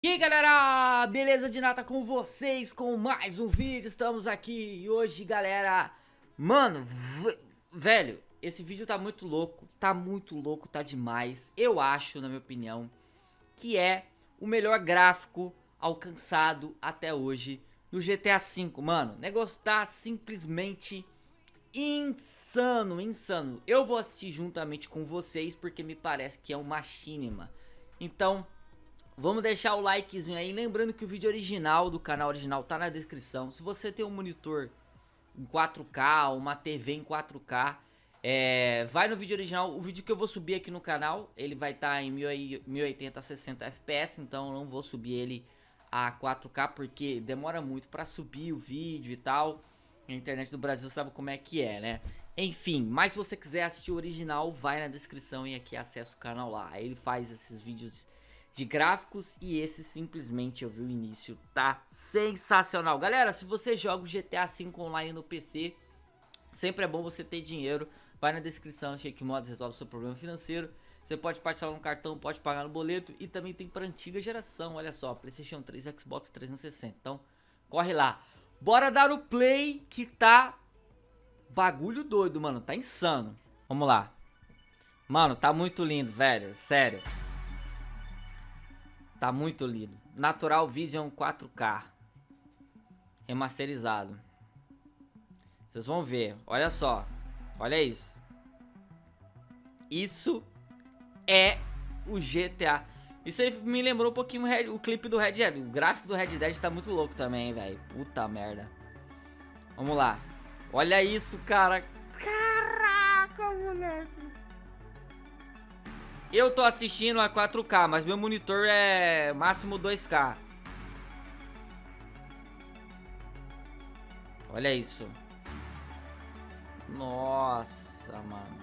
E aí galera, beleza de nata com vocês com mais um vídeo, estamos aqui. E hoje galera, mano, velho, esse vídeo tá muito louco, tá muito louco, tá demais, eu acho, na minha opinião, que é o melhor gráfico alcançado até hoje no GTA V, mano, o negócio tá simplesmente insano, insano, eu vou assistir juntamente com vocês porque me parece que é uma machinima, então... Vamos deixar o likezinho aí, lembrando que o vídeo original do canal original tá na descrição. Se você tem um monitor em 4K, uma TV em 4K, é, vai no vídeo original, o vídeo que eu vou subir aqui no canal, ele vai estar tá em 1080 a 60 FPS, então eu não vou subir ele a 4K porque demora muito para subir o vídeo e tal. A internet do Brasil sabe como é que é, né? Enfim, mas se você quiser assistir o original, vai na descrição e aqui acessa o canal lá. Ele faz esses vídeos de gráficos e esse simplesmente eu vi o início, tá sensacional. Galera, se você joga o GTA V online no PC, sempre é bom você ter dinheiro, vai na descrição, Shake Mods resolve seu problema financeiro. Você pode parcelar no cartão, pode pagar no boleto e também tem para antiga geração, olha só, Playstation 3, Xbox 360. Então, corre lá. Bora dar o play que tá bagulho doido, mano, tá insano. Vamos lá. Mano, tá muito lindo, velho, sério. Tá muito lindo. Natural Vision 4K. Remasterizado. Vocês vão ver. Olha só. Olha isso. Isso é o GTA. Isso aí me lembrou um pouquinho o, clipe do Red Dead. O gráfico do Red Dead tá muito louco também, velho. Puta merda. Vamos lá. Olha isso, cara. Caraca, moleque. Eu tô assistindo a 4K, mas meu monitor é máximo 2K. Olha isso. Nossa, mano.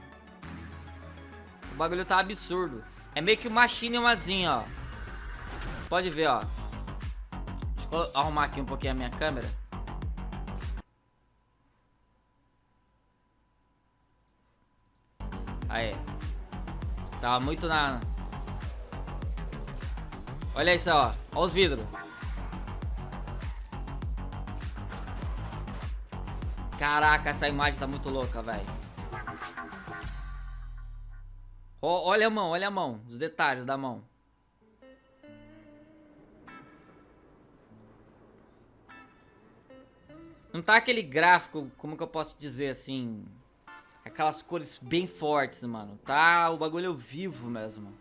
O bagulho tá absurdo. É meio que uma chinemazinha, ó. Pode ver, ó. Deixa eu arrumar aqui um pouquinho a minha câmera. Tava muito na... Olha isso, ó. Olha os vidros. Caraca, essa imagem tá muito louca, velho. Olha a mão, olha a mão. Os detalhes da mão. Não tá aquele gráfico, como que eu posso dizer assim... Aquelas cores bem fortes, mano. Tá o bagulho vivo mesmo.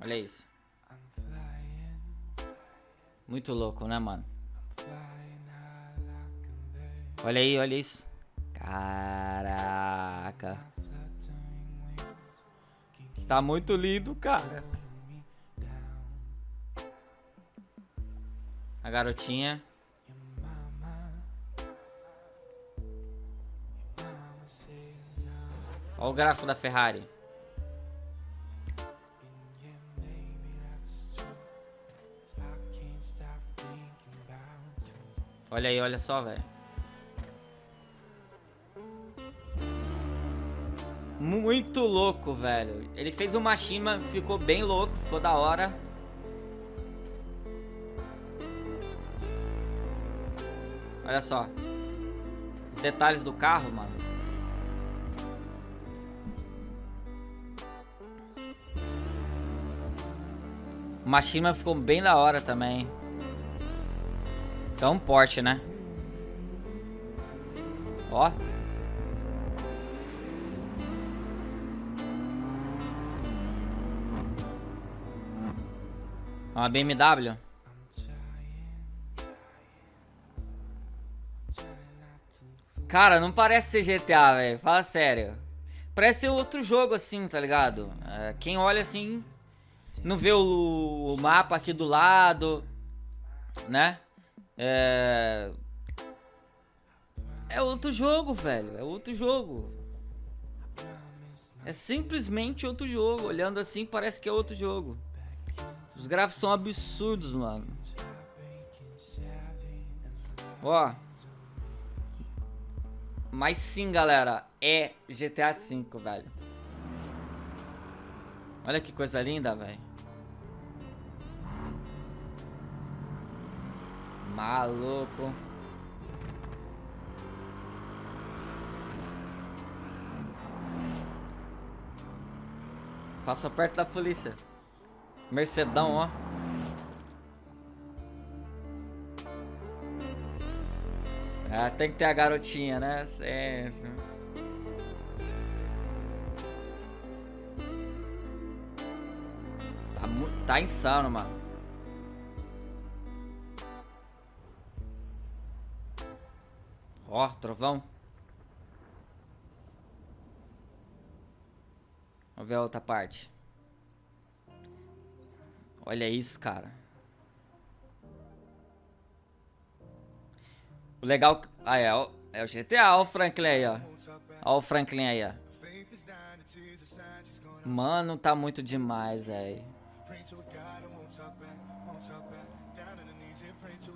Olha isso. Muito louco, né, mano? Olha aí, olha isso. Caraca. Tá muito lindo, cara. A garotinha. Olha o gráfico da Ferrari. Olha aí, olha só, velho. Muito louco, velho. Ele fez uma Shima, ficou bem louco, ficou da hora. Olha só. Detalhes do carro, mano. O Mashima ficou bem da hora também. É um porte, né? Ó. Uma BMW. Cara, não parece ser GTA, velho. Fala sério. Parece ser outro jogo assim, tá ligado? É, quem olha assim não vê o, o mapa aqui do lado, né? É... É outro jogo, velho. É outro jogo. É simplesmente outro jogo. Olhando assim, parece que é outro jogo. Os gráficos são absurdos, mano. Ó. Mas sim, galera. É GTA V, velho. Olha que coisa linda, velho. Maluco. Passou perto da polícia. Mercedão, ó. Ah, tem que ter a garotinha, né? Sempre. Tá, tá insano, mano. Ó, trovão. Vamos ver a outra parte. Olha isso, cara. O legal... Ah, é, o, é o GTA. Olha o Franklin aí, ó. Olha o Franklin aí, ó. Mano, tá muito demais, velho.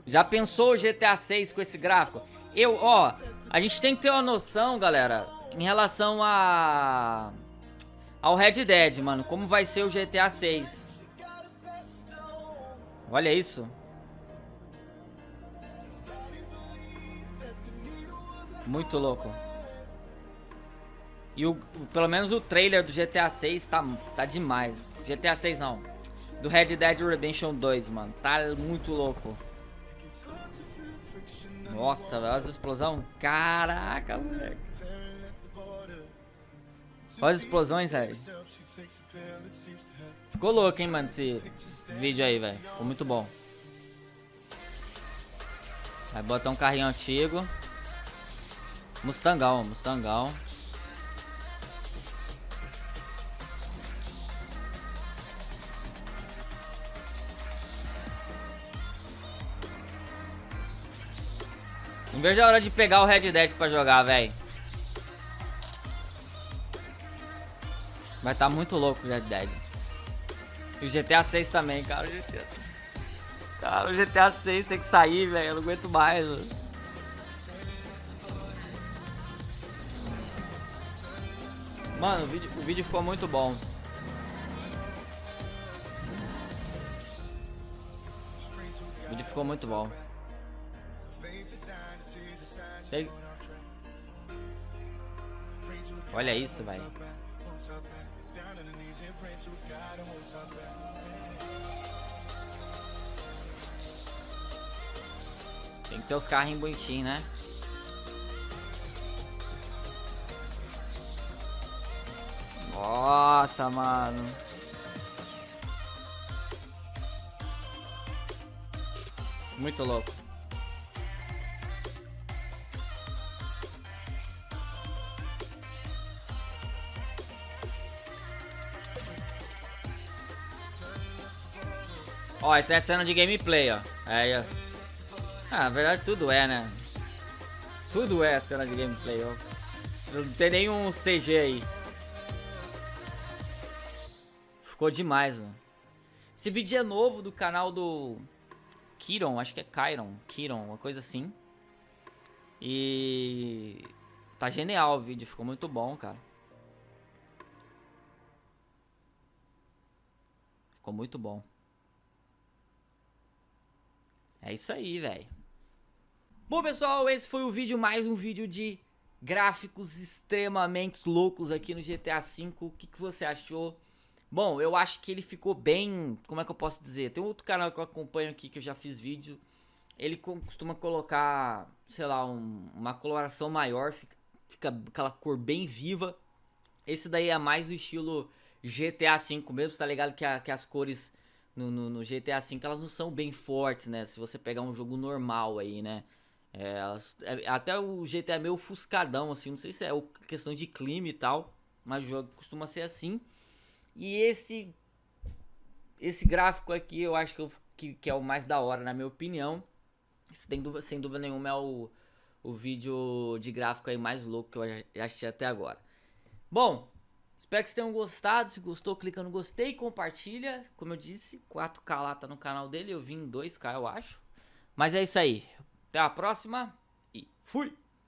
Já pensou o GTA 6 com esse gráfico? Eu, ó, a gente tem que ter uma noção, galera, em relação a ao Red Dead, mano, como vai ser o GTA 6. Olha isso. Muito louco. E o, pelo menos o trailer do GTA 6 tá, tá demais. GTA 6 não. Do Red Dead Redemption 2, mano. Tá muito louco. Nossa, olha as explosão. Caraca, moleque. Olha as explosões, velho. Ficou louco, hein, mano, esse vídeo aí, velho. Ficou muito bom. Vai botar um carrinho antigo. Mustangão, Mustangão. Não vejo a hora de pegar o Red Dead pra jogar, velho. Vai tá muito louco o Red Dead. E o GTA 6 também, cara. O GTA... Cara, o GTA 6 tem que sair, velho. Eu não aguento mais. Mano. Mano, o vídeo, o vídeo ficou muito bom. O vídeo ficou muito bom. Olha isso, velho. Tem que ter os carros bonitinhos, né? Nossa, mano. Muito louco. Ó, essa é a cena de gameplay, ó. Aí, ó. Ah, na verdade tudo é, né? Tudo é a cena de gameplay, ó. Não tem nenhum CG aí. Ficou demais, mano. Esse vídeo é novo do canal do Kiron, acho que é Kyron, Kiron, uma coisa assim. E tá genial o vídeo, ficou muito bom, cara. Ficou muito bom. É isso aí, velho. Bom, pessoal, esse foi o vídeo, mais um vídeo de gráficos extremamente loucos aqui no GTA V. O que, que você achou? Bom, eu acho que ele ficou bem... Como é que eu posso dizer? Tem outro canal que eu acompanho aqui que eu já fiz vídeo. Ele costuma colocar, sei lá, um, uma coloração maior. Fica, fica aquela cor bem viva. Esse daí é mais do estilo GTA V mesmo, tá ligado? Que, a, que as cores no, no, no, GTA V, elas não são bem fortes, né? Se você pegar um jogo normal aí, né? É, elas, é, até o GTA é meio ofuscadão, assim, não sei se é questão de clima e tal, mas o jogo costuma ser assim. E esse esse gráfico aqui eu acho que, eu, que, que, é o mais da hora, na minha opinião. Isso tem dúvida, sem dúvida nenhuma é o, o vídeo de gráfico aí mais louco que eu já assisti até agora. Bom, Espero que vocês tenham gostado. Se gostou, clica no gostei e compartilha. Como eu disse, 4K lá tá no canal dele. Eu vim em 2K, eu acho. Mas é isso aí. Até a próxima e fui!